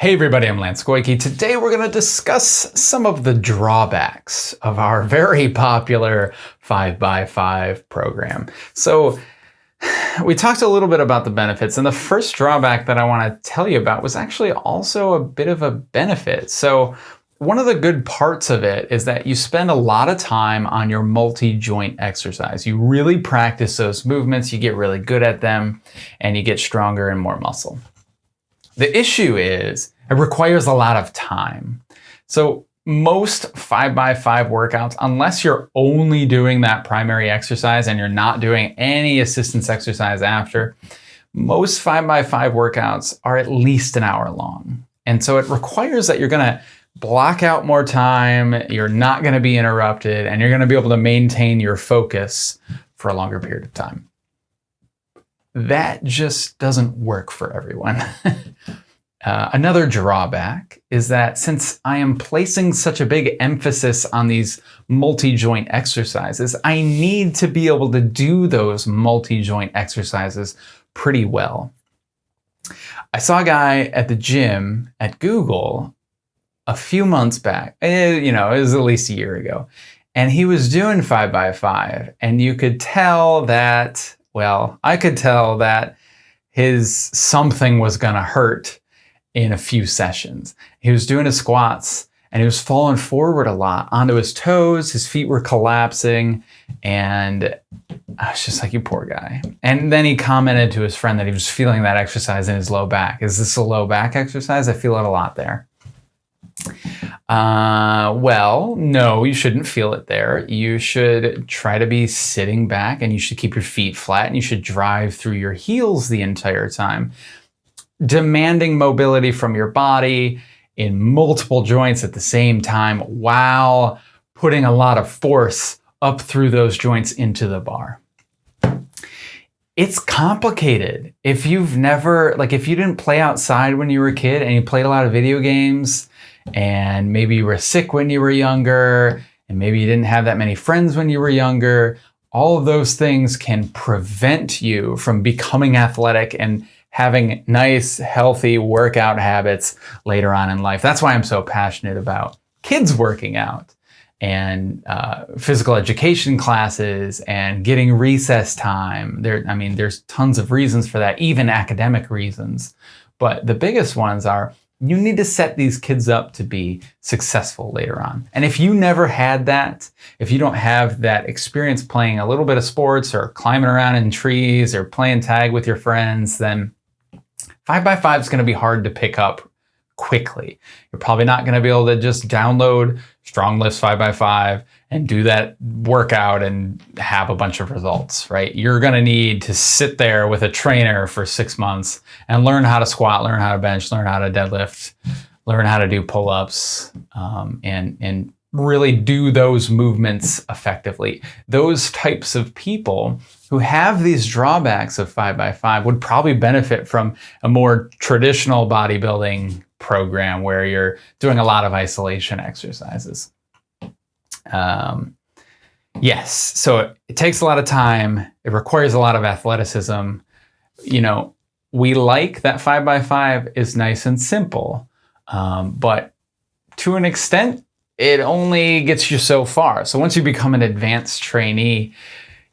Hey everybody, I'm Lance Goyke. Today we're going to discuss some of the drawbacks of our very popular 5x5 program. So we talked a little bit about the benefits and the first drawback that I want to tell you about was actually also a bit of a benefit. So one of the good parts of it is that you spend a lot of time on your multi-joint exercise. You really practice those movements, you get really good at them, and you get stronger and more muscle. The issue is it requires a lot of time. So most 5x5 workouts, unless you're only doing that primary exercise and you're not doing any assistance exercise after, most 5x5 workouts are at least an hour long. And so it requires that you're going to block out more time, you're not going to be interrupted, and you're going to be able to maintain your focus for a longer period of time that just doesn't work for everyone. uh, another drawback is that since I am placing such a big emphasis on these multi-joint exercises, I need to be able to do those multi-joint exercises pretty well. I saw a guy at the gym at Google a few months back, eh, you know, it was at least a year ago, and he was doing five by five, and you could tell that well, I could tell that his something was going to hurt in a few sessions. He was doing his squats and he was falling forward a lot onto his toes. His feet were collapsing. And I was just like, you poor guy. And then he commented to his friend that he was feeling that exercise in his low back. Is this a low back exercise? I feel it a lot there. Uh, well, no, you shouldn't feel it there. You should try to be sitting back and you should keep your feet flat and you should drive through your heels the entire time. Demanding mobility from your body in multiple joints at the same time while putting a lot of force up through those joints into the bar. It's complicated. If you've never, like if you didn't play outside when you were a kid and you played a lot of video games, and maybe you were sick when you were younger, and maybe you didn't have that many friends when you were younger, all of those things can prevent you from becoming athletic and having nice, healthy workout habits later on in life. That's why I'm so passionate about kids working out and uh, physical education classes and getting recess time. There, I mean, there's tons of reasons for that, even academic reasons. But the biggest ones are you need to set these kids up to be successful later on. And if you never had that, if you don't have that experience playing a little bit of sports or climbing around in trees or playing tag with your friends, then five by five is going to be hard to pick up quickly. You're probably not going to be able to just download StrongLifts 5x5 and do that workout and have a bunch of results, right? You're going to need to sit there with a trainer for six months and learn how to squat, learn how to bench, learn how to deadlift, learn how to do pull-ups, um, and, and really do those movements effectively. Those types of people who have these drawbacks of 5x5 would probably benefit from a more traditional bodybuilding program where you're doing a lot of isolation exercises. Um, yes, so it takes a lot of time. It requires a lot of athleticism. You know, we like that 5x5 is nice and simple, um, but to an extent, it only gets you so far. So once you become an advanced trainee,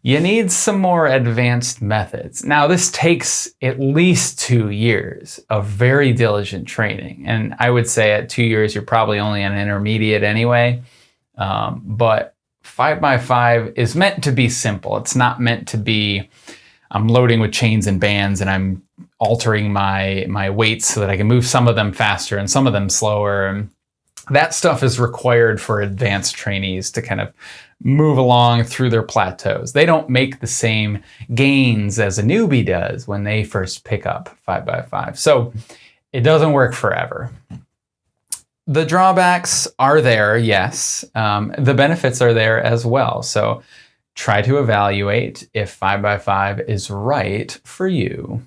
you need some more advanced methods. Now, this takes at least two years of very diligent training. And I would say at two years, you're probably only an intermediate anyway. Um, but 5x5 is meant to be simple. It's not meant to be, I'm loading with chains and bands and I'm altering my, my weights so that I can move some of them faster and some of them slower. And that stuff is required for advanced trainees to kind of move along through their plateaus. They don't make the same gains as a newbie does when they first pick up 5x5. So it doesn't work forever. The drawbacks are there, yes. Um, the benefits are there as well. So try to evaluate if 5x5 is right for you.